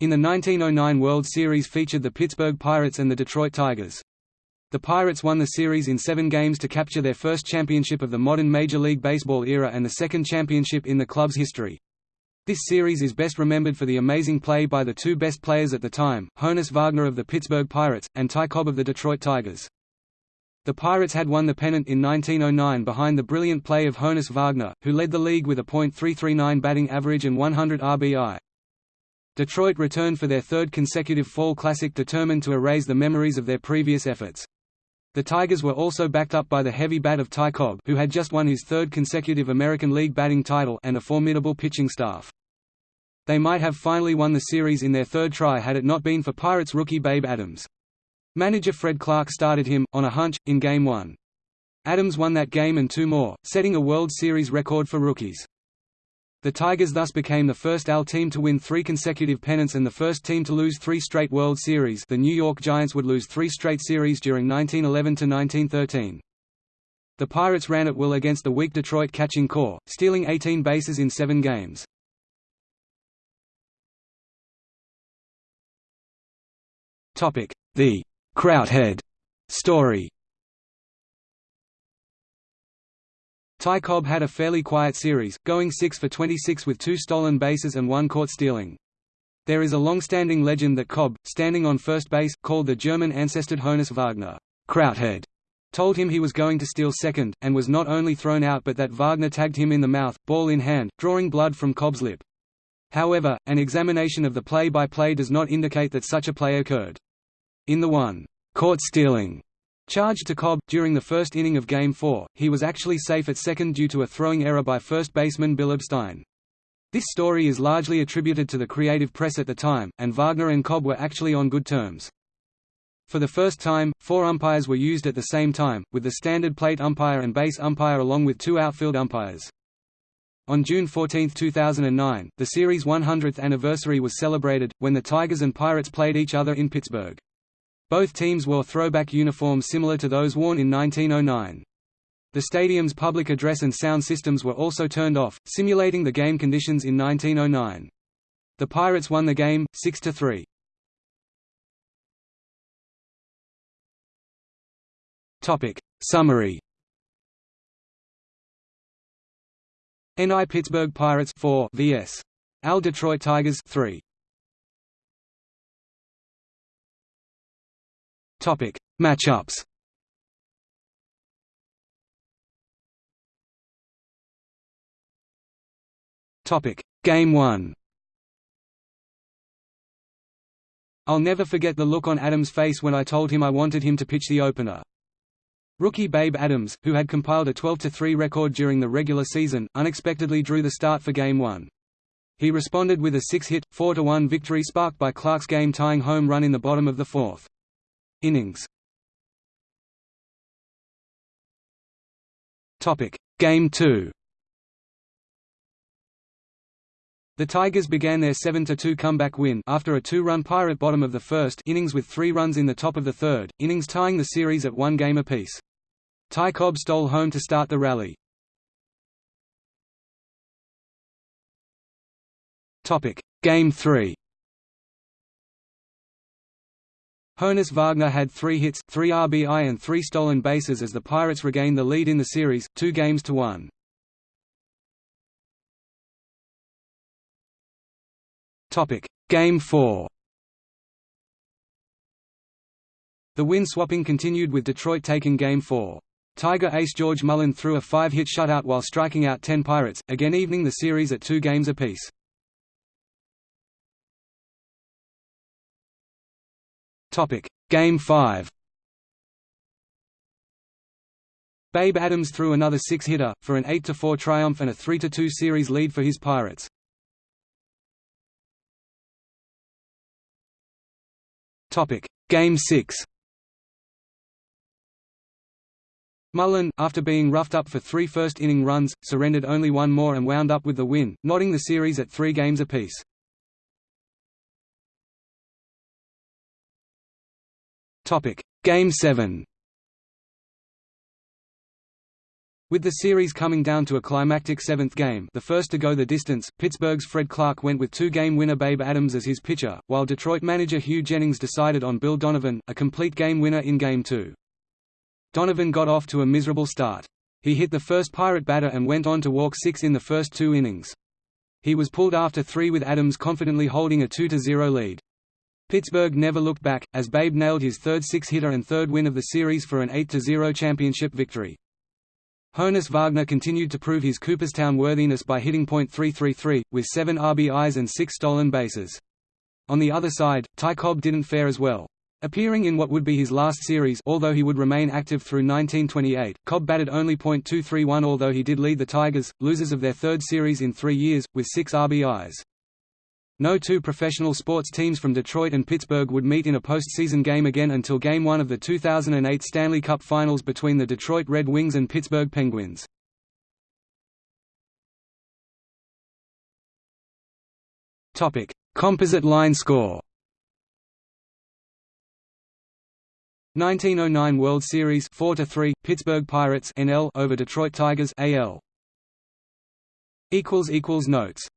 In the 1909 World Series featured the Pittsburgh Pirates and the Detroit Tigers. The Pirates won the series in seven games to capture their first championship of the modern Major League Baseball era and the second championship in the club's history. This series is best remembered for the amazing play by the two best players at the time, Honus Wagner of the Pittsburgh Pirates, and Ty Cobb of the Detroit Tigers. The Pirates had won the pennant in 1909 behind the brilliant play of Honus Wagner, who led the league with a .339 batting average and 100 RBI. Detroit returned for their third consecutive Fall Classic determined to erase the memories of their previous efforts. The Tigers were also backed up by the heavy bat of Ty Cobb who had just won his third consecutive American League batting title and a formidable pitching staff. They might have finally won the series in their third try had it not been for Pirates rookie Babe Adams. Manager Fred Clarke started him, on a hunch, in Game 1. Adams won that game and two more, setting a World Series record for rookies. The Tigers thus became the first AL team to win three consecutive pennants and the first team to lose three straight World Series the New York Giants would lose three straight series during 1911–1913. The Pirates ran at will against the weak Detroit catching corps, stealing 18 bases in seven games. The Krauthead story Ty Cobb had a fairly quiet series, going 6 for 26 with two stolen bases and one caught stealing. There is a long-standing legend that Cobb, standing on first base, called the German ancested Honus Wagner, Krauthead, told him he was going to steal second, and was not only thrown out but that Wagner tagged him in the mouth, ball in hand, drawing blood from Cobb's lip. However, an examination of the play-by-play -play does not indicate that such a play occurred. In the one, caught stealing Charged to Cobb, during the first inning of Game 4, he was actually safe at second due to a throwing error by first baseman Bill Abstein. This story is largely attributed to the creative press at the time, and Wagner and Cobb were actually on good terms. For the first time, four umpires were used at the same time, with the standard plate umpire and base umpire along with two outfield umpires. On June 14, 2009, the series' 100th anniversary was celebrated, when the Tigers and Pirates played each other in Pittsburgh. Both teams wore throwback uniforms similar to those worn in 1909. The stadium's public address and sound systems were also turned off, simulating the game conditions in 1909. The Pirates won the game, 6–3. Summary NI Pittsburgh Pirates 4 vs. AL Detroit Tigers 3. Topic: Matchups. Topic: Game 1. I'll never forget the look on Adams' face when I told him I wanted him to pitch the opener. Rookie Babe Adams, who had compiled a 12–3 record during the regular season, unexpectedly drew the start for Game 1. He responded with a six-hit, 4–1 victory sparked by Clarke's game-tying home run in the bottom of the fourth. Innings. Topic. Game 2 The Tigers began their 7–2 comeback win after a two-run Pirate bottom of the first innings with three runs in the top of the third, innings tying the series at one game apiece. Ty Cobb stole home to start the rally. Game 3 Honus Wagner had three hits, three RBI and three stolen bases as the Pirates regained the lead in the series, two games to one. Game 4 The win swapping continued with Detroit taking Game 4. Tiger ace George Mullin threw a five-hit shutout while striking out 10 Pirates, again evening the series at two games apiece. Topic: Game 5. Babe Adams threw another six-hitter, for an 8–4 triumph and a 3–2 series lead for his Pirates. Game 6 Mullin, after being roughed up for three first-inning runs, surrendered only one more and wound up with the win, knotting the series at three games apiece. Topic: Game 7. With the series coming down to a climactic seventh game the first to go the distance, Pittsburgh's Fred Clarke went with two-game winner Babe Adams as his pitcher, while Detroit manager Hugh Jennings decided on Bill Donovan, a complete game winner in Game 2. Donovan got off to a miserable start. He hit the first Pirate batter and went on to walk six in the first two innings. He was pulled after three with Adams confidently holding a 2–0 lead. Pittsburgh never looked back, as Babe nailed his third six-hitter and third win of the series for an 8–0 championship victory. Honus Wagner continued to prove his Cooperstown worthiness by hitting .333, with seven RBIs and six stolen bases. On the other side, Ty Cobb didn't fare as well. Appearing in what would be his last series although he would remain active through 1928, Cobb batted only .231 although he did lead the Tigers, losers of their third series in three years, with six RBIs. No two professional sports teams from Detroit and Pittsburgh would meet in a postseason game again until Game 1 of the 2008 Stanley Cup Finals between the Detroit Red Wings and Pittsburgh Penguins. Composite line score. 1909 World Series 4 to 3 Pittsburgh Pirates NL over Detroit Tigers AL equals equals notes